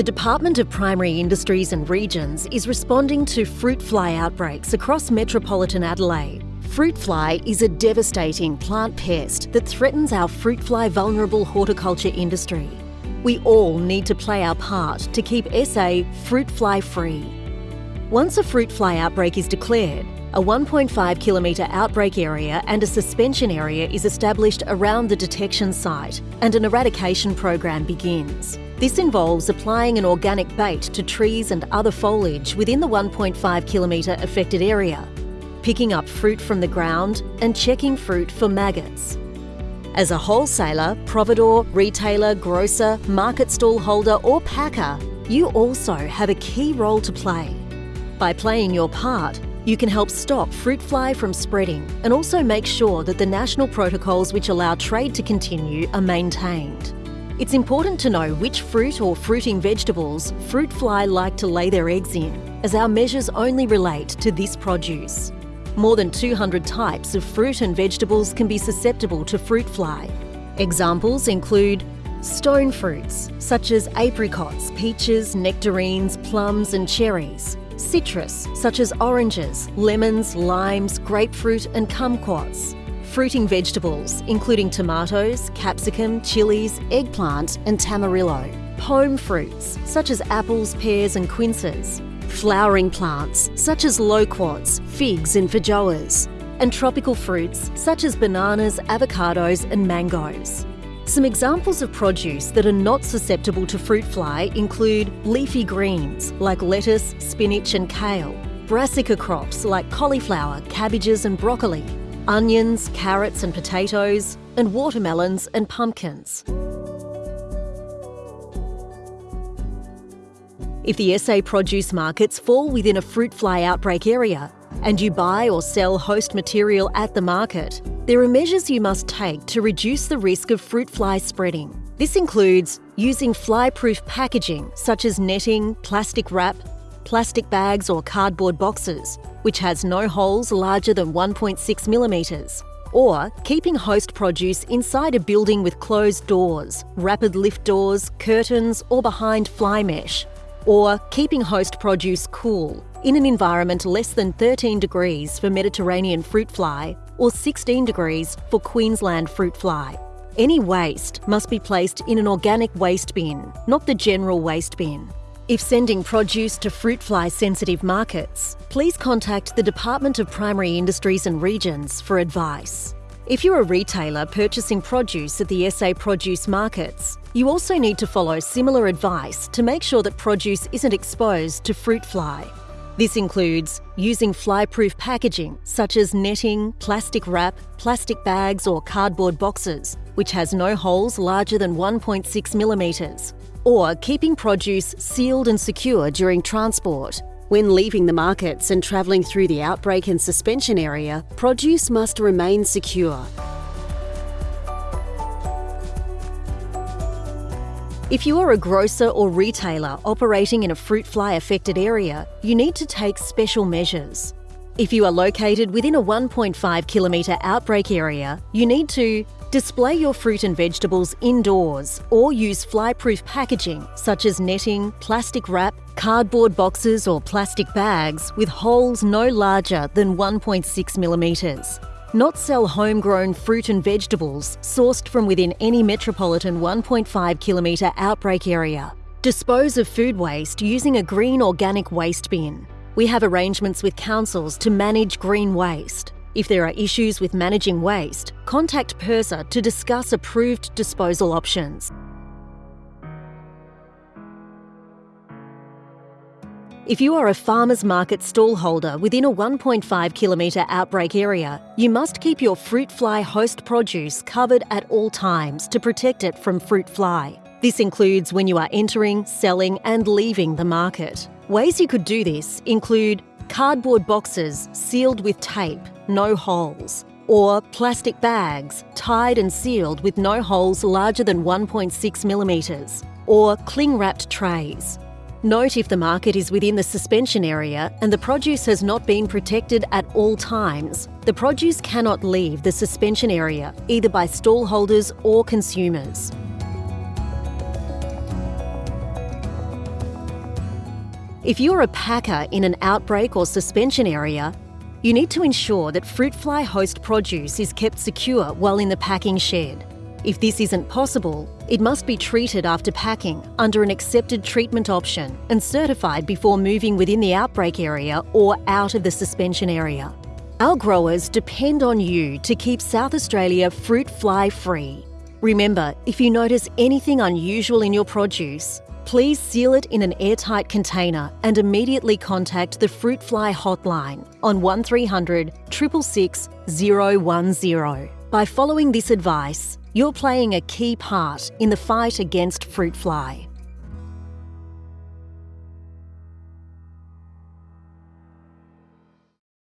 The Department of Primary Industries and Regions is responding to fruit fly outbreaks across metropolitan Adelaide. Fruit fly is a devastating plant pest that threatens our fruit fly vulnerable horticulture industry. We all need to play our part to keep SA fruit fly free. Once a fruit fly outbreak is declared, a 1.5 kilometre outbreak area and a suspension area is established around the detection site and an eradication program begins. This involves applying an organic bait to trees and other foliage within the 1.5 kilometre affected area, picking up fruit from the ground and checking fruit for maggots. As a wholesaler, providor, retailer, grocer, market stall holder or packer, you also have a key role to play. By playing your part, you can help stop fruit fly from spreading and also make sure that the national protocols which allow trade to continue are maintained. It's important to know which fruit or fruiting vegetables fruit fly like to lay their eggs in, as our measures only relate to this produce. More than 200 types of fruit and vegetables can be susceptible to fruit fly. Examples include stone fruits, such as apricots, peaches, nectarines, plums and cherries, citrus, such as oranges, lemons, limes, grapefruit and kumquats, fruiting vegetables, including tomatoes, capsicum, chilies, eggplant and tamarillo, pome fruits, such as apples, pears and quinces, flowering plants, such as loquats, figs and feijoas, and tropical fruits, such as bananas, avocados and mangoes. Some examples of produce that are not susceptible to fruit fly include leafy greens like lettuce, spinach and kale, brassica crops like cauliflower, cabbages and broccoli, onions, carrots and potatoes, and watermelons and pumpkins. If the SA produce markets fall within a fruit fly outbreak area and you buy or sell host material at the market, there are measures you must take to reduce the risk of fruit fly spreading. This includes using fly-proof packaging such as netting, plastic wrap, plastic bags or cardboard boxes, which has no holes larger than 1.6 millimetres, or keeping host produce inside a building with closed doors, rapid lift doors, curtains or behind fly mesh, or keeping host produce cool in an environment less than 13 degrees for Mediterranean fruit fly or 16 degrees for Queensland fruit fly. Any waste must be placed in an organic waste bin, not the general waste bin. If sending produce to fruit fly sensitive markets, please contact the Department of Primary Industries and Regions for advice. If you're a retailer purchasing produce at the SA produce markets, you also need to follow similar advice to make sure that produce isn't exposed to fruit fly. This includes using fly-proof packaging such as netting, plastic wrap, plastic bags or cardboard boxes, which has no holes larger than 1.6 millimetres, or keeping produce sealed and secure during transport. When leaving the markets and travelling through the outbreak and suspension area, produce must remain secure. If you are a grocer or retailer operating in a fruit fly affected area, you need to take special measures. If you are located within a 1.5 kilometre outbreak area, you need to display your fruit and vegetables indoors or use fly-proof packaging such as netting, plastic wrap, cardboard boxes or plastic bags with holes no larger than 1.6 millimetres. Not sell homegrown fruit and vegetables sourced from within any metropolitan 1.5 kilometre outbreak area. Dispose of food waste using a green organic waste bin. We have arrangements with councils to manage green waste. If there are issues with managing waste, contact PIRSA to discuss approved disposal options. If you are a farmer's market stall holder within a 1.5 kilometre outbreak area, you must keep your fruit fly host produce covered at all times to protect it from fruit fly. This includes when you are entering, selling and leaving the market. Ways you could do this include cardboard boxes sealed with tape, no holes, or plastic bags tied and sealed with no holes larger than 1.6 millimetres, or cling wrapped trays. Note if the market is within the suspension area and the produce has not been protected at all times, the produce cannot leave the suspension area either by stall holders or consumers. If you're a packer in an outbreak or suspension area, you need to ensure that fruit fly host produce is kept secure while in the packing shed. If this isn't possible, it must be treated after packing under an accepted treatment option and certified before moving within the outbreak area or out of the suspension area. Our growers depend on you to keep South Australia fruit fly free. Remember, if you notice anything unusual in your produce, please seal it in an airtight container and immediately contact the Fruit Fly hotline on 1300 666 010. By following this advice, you're playing a key part in the fight against fruit fly.